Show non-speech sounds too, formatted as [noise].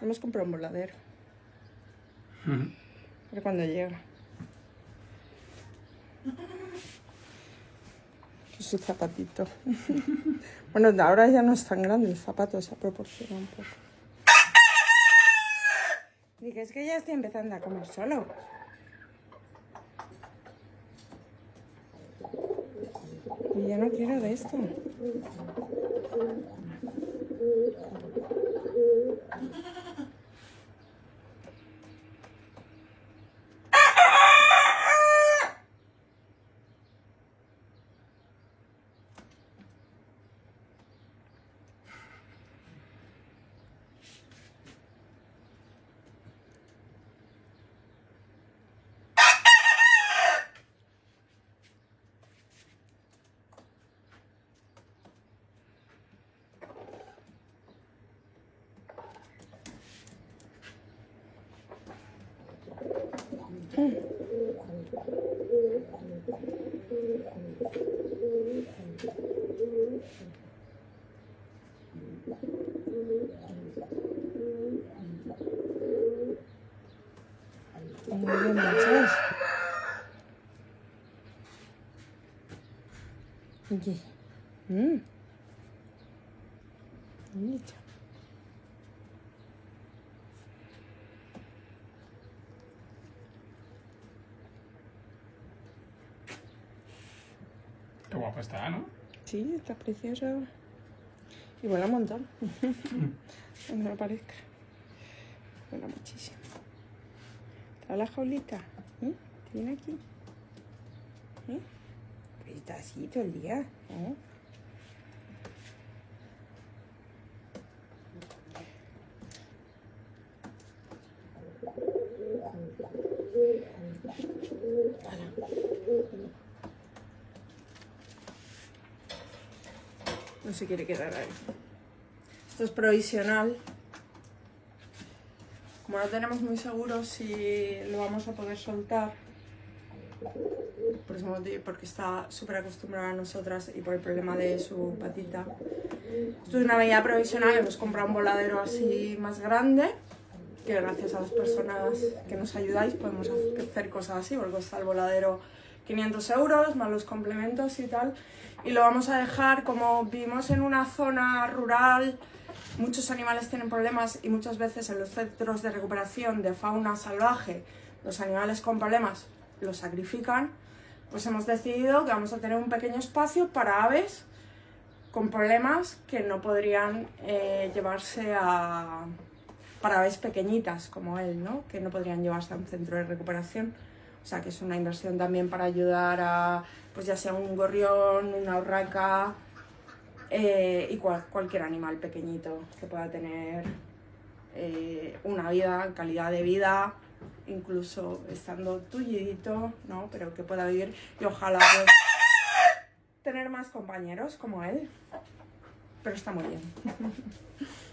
Hemos comprado un voladero. Ver cuando llega. Su zapatito. [laughs] bueno, ahora ya no es tan grande el zapato, se ha proporcionado un poco. Que es que ya estoy empezando a comer solo. Y ya no quiero de esto. 음, 이게 음 이게 참. Qué guapa está, ¿no? Sí, está preciosa. Y vuela un montón. [laughs] no lo parezca. Vuela muchísimo. ¿Está la jaulita? ¿Eh? ¿Tiene aquí? ¿Eh? Pues está así todo el día. ¿eh? No se quiere quedar ahí. Esto es provisional. Como no tenemos muy seguro si lo vamos a poder soltar, por ese motivo, porque está súper acostumbrada a nosotras y por el problema de su patita. Esto es una medida provisional, hemos comprado un voladero así más grande, que gracias a las personas que nos ayudáis podemos hacer cosas así, porque está el voladero 500 euros, más los complementos y tal. Y lo vamos a dejar, como vivimos en una zona rural, muchos animales tienen problemas y muchas veces en los centros de recuperación de fauna salvaje, los animales con problemas los sacrifican, pues hemos decidido que vamos a tener un pequeño espacio para aves con problemas que no podrían eh, llevarse a... para aves pequeñitas como él, ¿no? que no podrían llevarse a un centro de recuperación. O sea que es una inversión también para ayudar a, pues ya sea un gorrión, una urraca eh, y cualquier animal pequeñito que pueda tener eh, una vida, calidad de vida, incluso estando tullidito, ¿no? Pero que pueda vivir y ojalá pues, tener más compañeros como él. Pero está muy bien. [laughs]